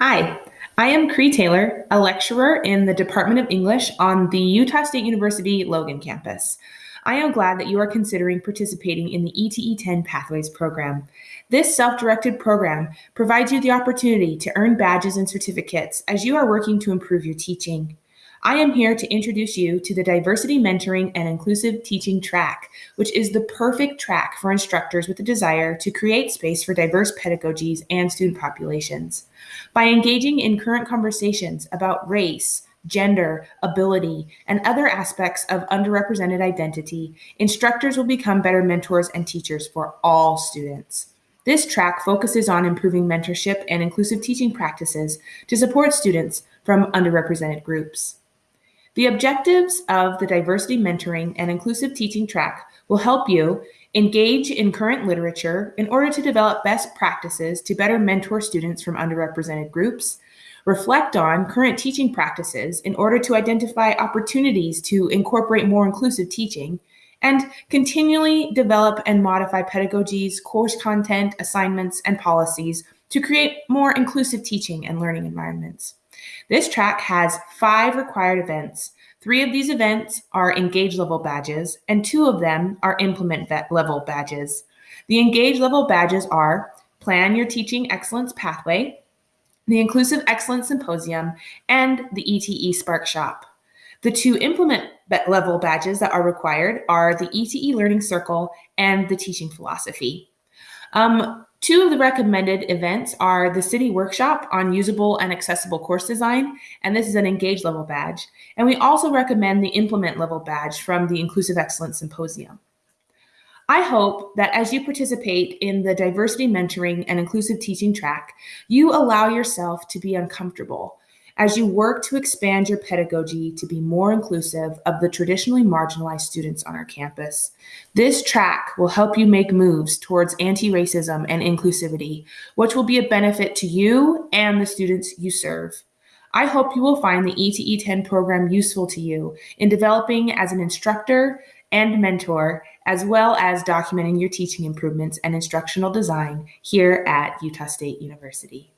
Hi, I am Cree Taylor, a lecturer in the Department of English on the Utah State University Logan campus. I am glad that you are considering participating in the ETE 10 Pathways program. This self directed program provides you the opportunity to earn badges and certificates as you are working to improve your teaching. I am here to introduce you to the Diversity Mentoring and Inclusive Teaching track, which is the perfect track for instructors with a desire to create space for diverse pedagogies and student populations. By engaging in current conversations about race, gender, ability, and other aspects of underrepresented identity, instructors will become better mentors and teachers for all students. This track focuses on improving mentorship and inclusive teaching practices to support students from underrepresented groups. The objectives of the diversity mentoring and inclusive teaching track will help you engage in current literature in order to develop best practices to better mentor students from underrepresented groups, reflect on current teaching practices in order to identify opportunities to incorporate more inclusive teaching, and continually develop and modify pedagogies, course content, assignments, and policies to create more inclusive teaching and learning environments. This track has five required events. Three of these events are engage level badges, and two of them are implement level badges. The engage level badges are Plan Your Teaching Excellence Pathway, the Inclusive Excellence Symposium, and the ETE Spark Shop. The two implement level badges that are required are the ETE Learning Circle and the Teaching Philosophy. Um, Two of the recommended events are the CIDI Workshop on Usable and Accessible Course Design, and this is an Engage level badge. And we also recommend the Implement level badge from the Inclusive Excellence Symposium. I hope that as you participate in the diversity mentoring and inclusive teaching track, you allow yourself to be uncomfortable as you work to expand your pedagogy to be more inclusive of the traditionally marginalized students on our campus. This track will help you make moves towards anti racism and inclusivity, which will be a benefit to you and the students you serve. I hope you will find the ETE 10 program useful to you in developing as an instructor and mentor, as well as documenting your teaching improvements and instructional design here at Utah State University.